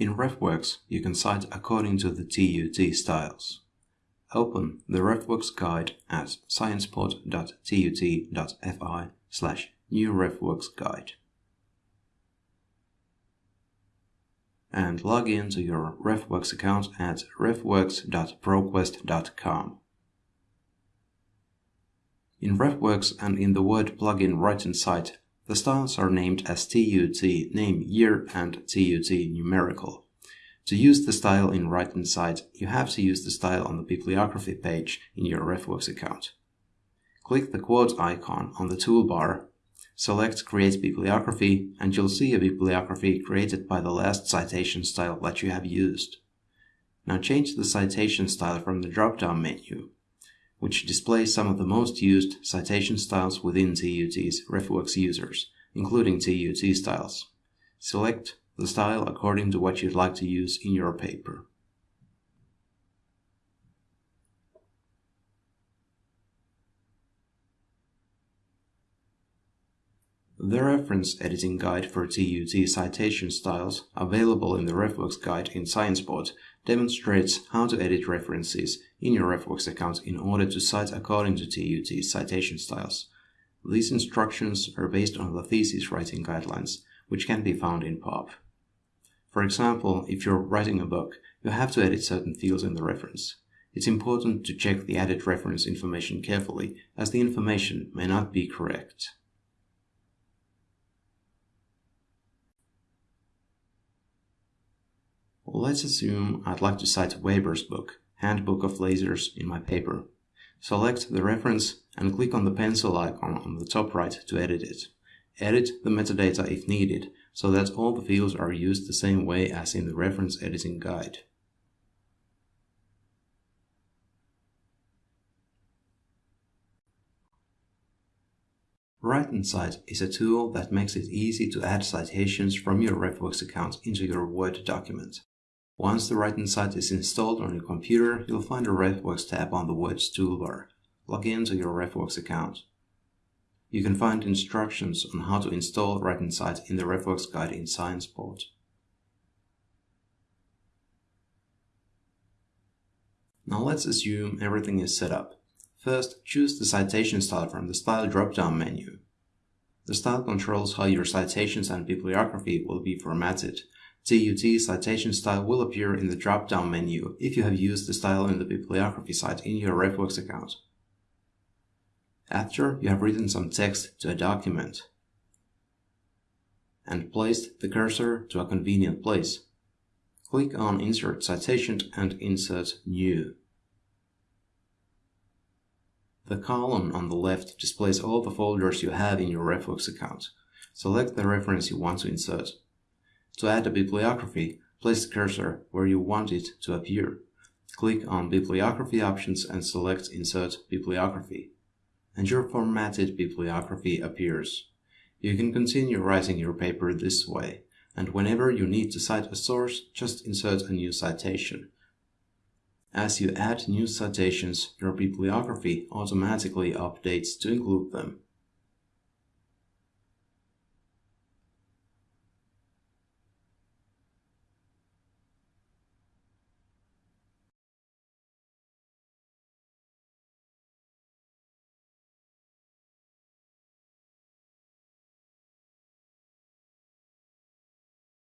In RefWorks, you can cite according to the TUT styles. Open the RefWorks guide at sciencespot.tut.fi slash new RefWorks guide. And log in to your RefWorks account at refworks.proquest.com. In RefWorks and in the Word plugin Write Cite, the styles are named as TUT name year and TUT numerical. To use the style in Write and Cite, you have to use the style on the bibliography page in your RefWorks account. Click the quote icon on the toolbar, select Create Bibliography, and you'll see a bibliography created by the last citation style that you have used. Now change the citation style from the drop-down menu which displays some of the most used citation styles within TUT's RefWorks users, including TUT styles. Select the style according to what you'd like to use in your paper. The reference editing guide for TUT citation styles, available in the RefWorks guide in SciencePod, demonstrates how to edit references in your RefWorks account in order to cite according to TUT citation styles. These instructions are based on the thesis writing guidelines, which can be found in POP. For example, if you're writing a book, you have to edit certain fields in the reference. It's important to check the added reference information carefully, as the information may not be correct. Let's assume I'd like to cite Weber's book, Handbook of Lasers, in my paper. Select the reference and click on the pencil icon on the top right to edit it. Edit the metadata if needed, so that all the fields are used the same way as in the reference editing guide. Write and Cite is a tool that makes it easy to add citations from your RefWorks account into your Word document. Once the Write and Cite is installed on your computer, you'll find a RefWorks tab on the Words toolbar. Log in to your RefWorks account. You can find instructions on how to install Write and Cite in the RefWorks guide in SciencePod. Now let's assume everything is set up. First, choose the citation style from the Style drop-down menu. The style controls how your citations and bibliography will be formatted, TUT citation style will appear in the drop-down menu if you have used the style in the bibliography site in your RefWorks account. After you have written some text to a document and placed the cursor to a convenient place, click on Insert Citation and insert New. The column on the left displays all the folders you have in your RefWorks account. Select the reference you want to insert. To add a bibliography, place the cursor where you want it to appear. Click on Bibliography options and select Insert Bibliography. And your formatted bibliography appears. You can continue writing your paper this way, and whenever you need to cite a source, just insert a new citation. As you add new citations, your bibliography automatically updates to include them.